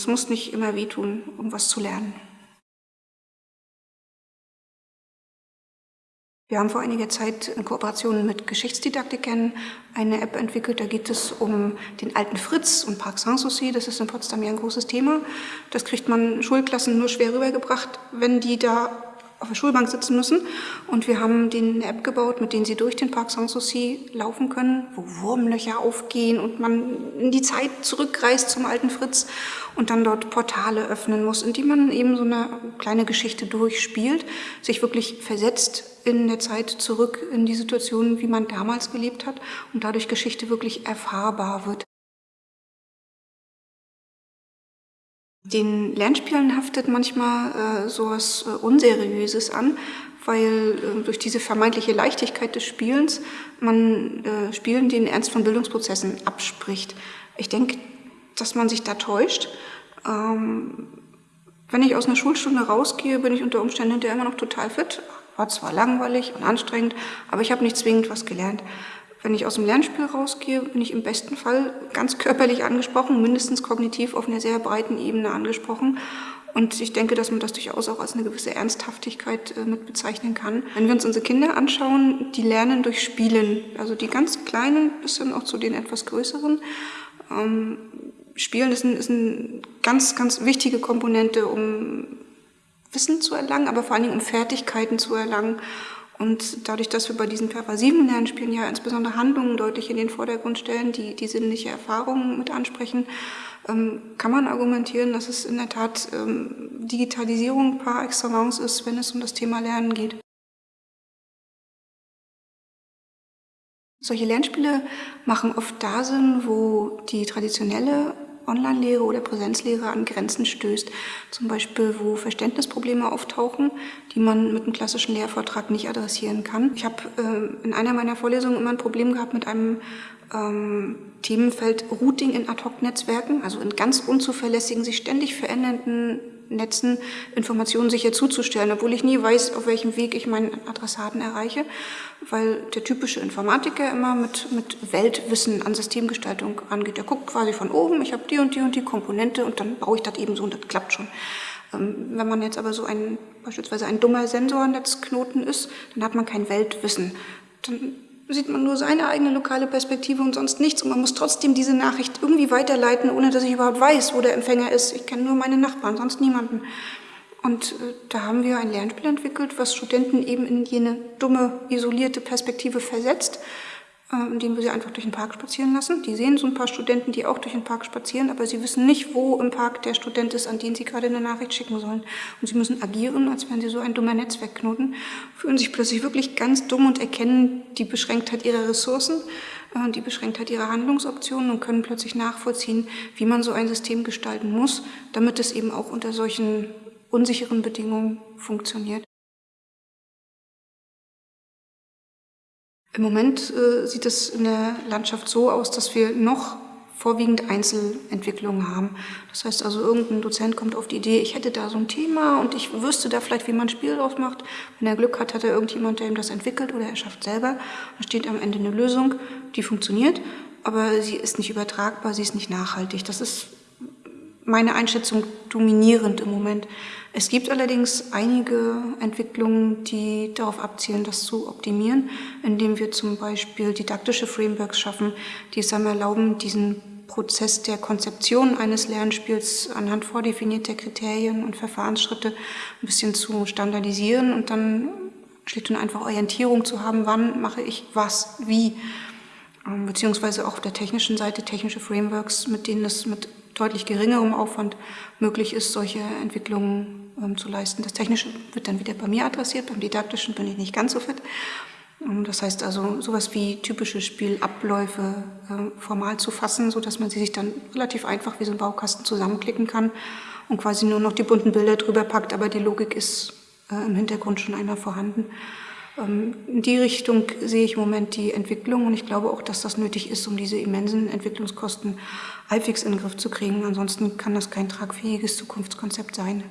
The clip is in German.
Es muss nicht immer wehtun, um was zu lernen. Wir haben vor einiger Zeit in Kooperation mit Geschichtsdidaktikern eine App entwickelt. Da geht es um den alten Fritz und Park Sanssouci. Das ist in Potsdam ja ein großes Thema. Das kriegt man Schulklassen nur schwer rübergebracht, wenn die da auf der Schulbank sitzen müssen. Und wir haben eine App gebaut, mit denen sie durch den Park Sanssouci laufen können, wo Wurmlöcher aufgehen und man in die Zeit zurückreist zum alten Fritz und dann dort Portale öffnen muss, in die man eben so eine kleine Geschichte durchspielt, sich wirklich versetzt in der Zeit zurück in die Situation, wie man damals gelebt hat und dadurch Geschichte wirklich erfahrbar wird. Den Lernspielen haftet manchmal äh, sowas äh, Unseriöses an, weil äh, durch diese vermeintliche Leichtigkeit des Spielens man äh, Spielen den Ernst von Bildungsprozessen abspricht. Ich denke, dass man sich da täuscht. Ähm, wenn ich aus einer Schulstunde rausgehe, bin ich unter Umständen hinterher immer noch total fit. War zwar langweilig und anstrengend, aber ich habe nicht zwingend was gelernt. Wenn ich aus dem Lernspiel rausgehe, bin ich im besten Fall ganz körperlich angesprochen, mindestens kognitiv auf einer sehr breiten Ebene angesprochen. Und ich denke, dass man das durchaus auch als eine gewisse Ernsthaftigkeit äh, mit bezeichnen kann. Wenn wir uns unsere Kinder anschauen, die lernen durch Spielen. Also die ganz Kleinen bis hin auch zu den etwas Größeren. Ähm, Spielen ist, ein, ist eine ganz, ganz wichtige Komponente, um Wissen zu erlangen, aber vor allen Dingen um Fertigkeiten zu erlangen. Und dadurch, dass wir bei diesen pervasiven Lernspielen ja insbesondere Handlungen deutlich in den Vordergrund stellen, die die sinnliche Erfahrung mit ansprechen, ähm, kann man argumentieren, dass es in der Tat ähm, Digitalisierung par excellence ist, wenn es um das Thema Lernen geht. Solche Lernspiele machen oft da Sinn, wo die traditionelle Online-Lehre oder Präsenzlehre an Grenzen stößt. Zum Beispiel, wo Verständnisprobleme auftauchen, die man mit einem klassischen Lehrvortrag nicht adressieren kann. Ich habe äh, in einer meiner Vorlesungen immer ein Problem gehabt mit einem ähm, Themenfeld Routing in Ad-Hoc-Netzwerken, also in ganz unzuverlässigen, sich ständig verändernden Netzen Informationen sicher zuzustellen, obwohl ich nie weiß, auf welchem Weg ich meinen Adressaten erreiche, weil der typische Informatiker immer mit, mit Weltwissen an Systemgestaltung angeht. Er guckt quasi von oben, ich habe die und die und die Komponente und dann baue ich das eben so und das klappt schon. Ähm, wenn man jetzt aber so ein, beispielsweise ein dummer Sensornetzknoten ist, dann hat man kein Weltwissen. Dann sieht man nur seine eigene lokale Perspektive und sonst nichts. Und man muss trotzdem diese Nachricht irgendwie weiterleiten, ohne dass ich überhaupt weiß, wo der Empfänger ist. Ich kenne nur meine Nachbarn, sonst niemanden. Und äh, da haben wir ein Lernspiel entwickelt, was Studenten eben in jene dumme, isolierte Perspektive versetzt indem wir sie einfach durch den Park spazieren lassen. Die sehen so ein paar Studenten, die auch durch den Park spazieren, aber sie wissen nicht, wo im Park der Student ist, an den sie gerade eine Nachricht schicken sollen. Und sie müssen agieren, als wären sie so ein dummer Netzwerkknoten, fühlen sich plötzlich wirklich ganz dumm und erkennen die Beschränktheit ihrer Ressourcen, äh, die Beschränktheit ihrer Handlungsoptionen und können plötzlich nachvollziehen, wie man so ein System gestalten muss, damit es eben auch unter solchen unsicheren Bedingungen funktioniert. Im Moment äh, sieht es in der Landschaft so aus, dass wir noch vorwiegend Einzelentwicklungen haben. Das heißt also, irgendein Dozent kommt auf die Idee, ich hätte da so ein Thema und ich wüsste da vielleicht, wie man ein Spiel draus macht. Wenn er Glück hat, hat er irgendjemand, der ihm das entwickelt oder er schafft selber. Da steht am Ende eine Lösung, die funktioniert, aber sie ist nicht übertragbar, sie ist nicht nachhaltig. Das ist meine Einschätzung dominierend im Moment. Es gibt allerdings einige Entwicklungen, die darauf abzielen, das zu optimieren, indem wir zum Beispiel didaktische Frameworks schaffen, die es einem erlauben, diesen Prozess der Konzeption eines Lernspiels anhand vordefinierter Kriterien und Verfahrensschritte ein bisschen zu standardisieren und dann schlicht und einfach Orientierung zu haben, wann mache ich was, wie, ähm, beziehungsweise auch auf der technischen Seite technische Frameworks, mit denen es mit deutlich geringerem Aufwand möglich ist, solche Entwicklungen ähm, zu leisten. Das Technische wird dann wieder bei mir adressiert, beim Didaktischen bin ich nicht ganz so fit. Ähm, das heißt also, sowas wie typische Spielabläufe äh, formal zu fassen, so dass man sie sich dann relativ einfach wie so ein Baukasten zusammenklicken kann und quasi nur noch die bunten Bilder drüber packt, aber die Logik ist äh, im Hintergrund schon einmal vorhanden. Ähm, in die Richtung sehe ich im Moment die Entwicklung und ich glaube auch, dass das nötig ist, um diese immensen Entwicklungskosten halbwegs in den Griff zu kriegen. Ansonsten kann das kein tragfähiges Zukunftskonzept sein.